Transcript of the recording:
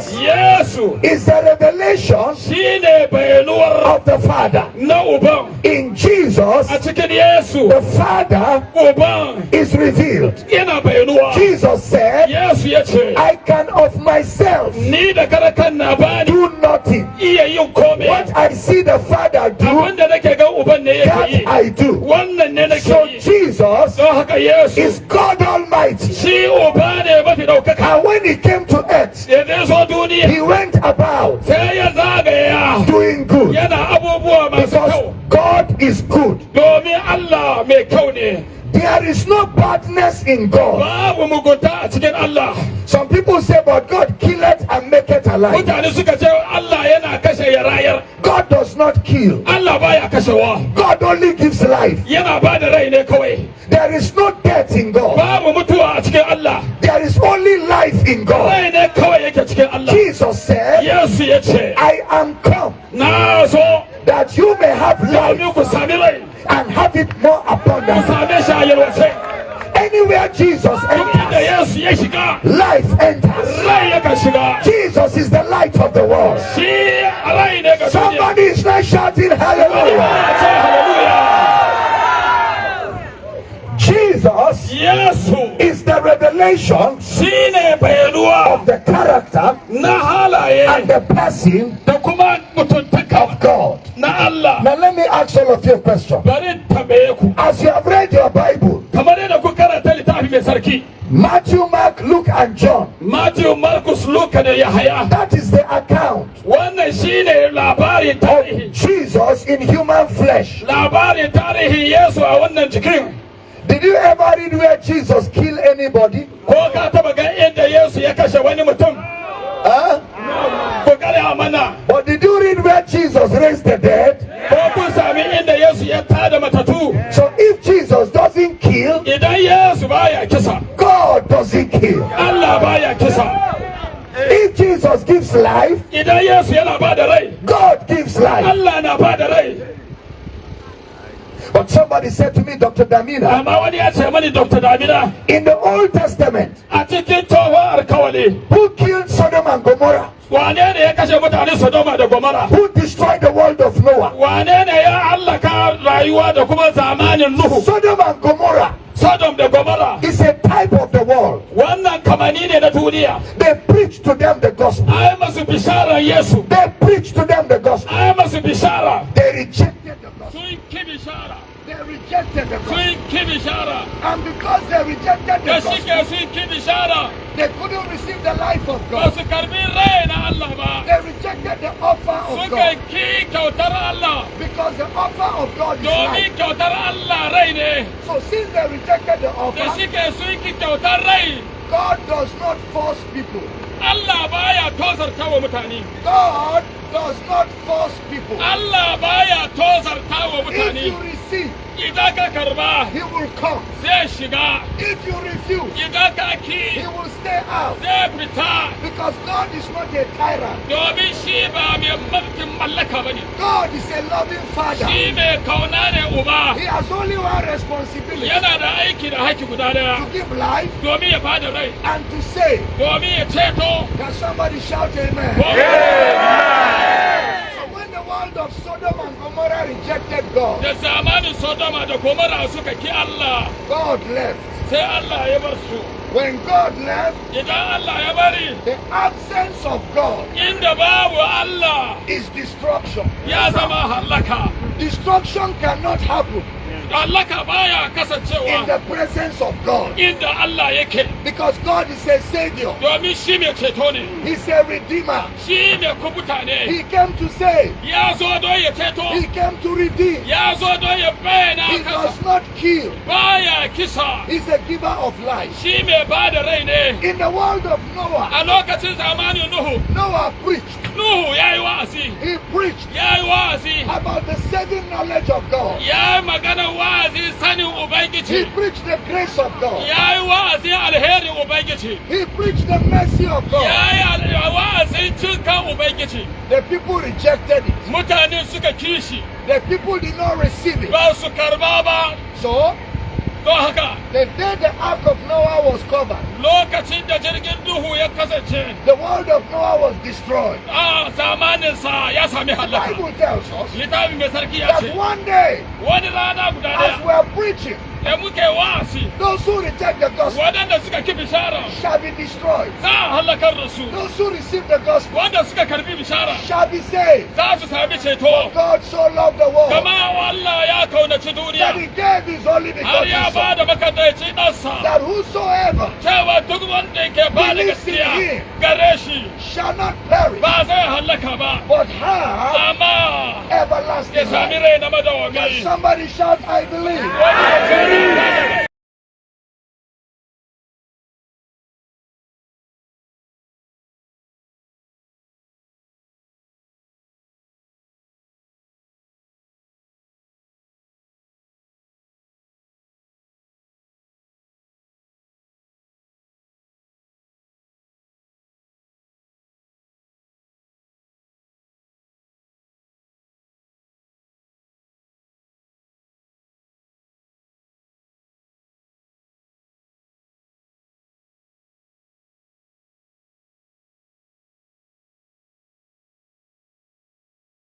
Jesus yesu is the revelation shine bayanuwar of the Father. na uban In Jesus, a cikin yesu the Father uban is revealed. yana bayanuwa Jesus said, yesu I can of myself ni da karakan na bani do nothing. iya yin komai What I see the Father do, abinda nake ga uban ne yake that yi I do. wannan ne nake So Jesus don haka yesu is God Almighty. shi uba ne mafi ɗaukaka And when he came to earth, da zo duniya he went about sai ya zagaya doing good yana abubuwa masu because kyau God is good. domin Allah mai kyau ne There is no badness in God. babu mugunta a cikin Allah Some people say, but God killeth and maketh alive. mutane suka ce Allah yana kashe ya rayar God does not kill. Allah baya kashewa God only gives life. yana ba da rai ne kawai There is no death in God. babu only life in God. rai ne kawai yake cikin Allah Jesus said, Yesu ya ce I am come na so that you may have life and have it more abundantly. same shi a yalwace Anywhere Jesus enters, Yesu ya shiga life enters. rai yakan shiga Jesus is the light of the world. shi rai ne ga duniya Somebody is not shouting hallelujah. Hallelujah the revelation shi ne bayanuwa of the character na halaye and the person da kuma mutuntaka of God. na Allah. Now let me ask all of you a question. bari tambaye ku. As you have read your Bible, kamar yadda ku karanta littafi mai sarki. Matthew, Mark, Luke, and John, Matthew Marcus Luka da Yahaya. That is the account wannan shine labarin tarihi. Jesus in human flesh. labarin tarihin Yesu a wannan jikin. Did you ever read where Jesus killed anybody? ko ka taba ga inda Yesu ya kashe wani mutum Huh? ko gaya mana But did you read where Jesus raised the dead? ko kun sami inda Yesu ya tada matatu So if Jesus doesn't kill, idan Yesu baya kisa God doesn't kill. Allah baya kisa If Jesus gives life, idan Yesu yana ba God gives life. Allah na ba da rai But somebody said to me, Dr. Damina, amma wani ya ce mani Dr. Damina in the Old Testament, a cikin tsohon alkawali who killed Sodom and Gomorrah? wane ne ya kashe mutane Sodoma da Gomora Who destroyed the world of Noah? wane ne ya hallaka rayuwa da kuma zamanin Nuhu Sodom and Gomorrah Sodom da Gomora is a type of the world. wannan kamani ne na duniya They preach to them the gospel. ai masu bisharar Yesu They preach to them the gospel. ai masu bishara rejected the gospel. sun ki bishara And because they rejected the gospel, shike sun ki bishara they couldn't receive the life of ba God. su karɓi rai na Allah ba They rejected the offer of suka God. ki kyautar Allah Because the offer of God is domin life. kyautar Allah rai ne So since they rejected the da offer, shike sun ki kyautar rai God does not force people. Allah baya tozarta wa mutane God does not force people. Allah baya tozarta If you refuse, idan ka He ki will stay out. zai fita Because God is not a tyrant. domin shi ba mai mulkin mallaka ba ne God is a loving Father. shi mai kauna ne uba He has only one responsibility yana da aiki da haƙi guda daya to give life domin ya bada rai and to save. domin ya ceto Can somebody shout amen? So Gomorrah rejected God, da zamanin sodoma da gomara suka ki Allah. God left. sai Allah ya bar su. When God left, idan Allah ya bari the absence of God inda babu Allah is destruction. ya zama hallaka. Destruction cannot happen. Baya in the presence of God inda Allah yake because God is a savior. domin shi mai ceto ne He's a redeemer. shi mai kubuta ne He came to save. ya zo don ya ceto He came to redeem. ya zo don ya bayyana He does not kill. baya kisa He's a giver of life. shi mai ba da rai ne In the world of Noah, a lokacin zamanin Nuhu Noah preached. Nuhu ya yi wa'azi He preached ya yi wa'azi about the saving knowledge of God. ya magana wa'azi sanin He preached the grace of God. ya yi wa'azi alherin Ubangiji He preached the mercy of God. ya yi al- wa'azin cin kan Ubangiji The people rejected it. mutane suka kishi The people did not receive it. ba su karba ba So, don haka the day the ark of Noah was covered, lokacin da jirgin duhu ya kasance the world of Noah was destroyed. a zamaninsa ya sami The halaka Bible tells us littafin mai sarki ya that one day, wani rana guda as we are preaching, da muke wasi. Those who reject the gospel. Waɗanda suka ki bishara. Shall be destroyed. za a halakar da su. Those who receive the gospel. Wanda suka karɓi bishara. Shall be saved. za su sami ceto. God so loved the world kama Allah ya kaunaci that duniya he gave his only har ya begotten ba son, da makadaici ɗansa that whosoever cewa duk wanda ke ba da gaskiya gare shi shall not perish, ba zai halaka ba. but have amma ya everlasting sami life. rai na Can somebody shout, I believe? ya ce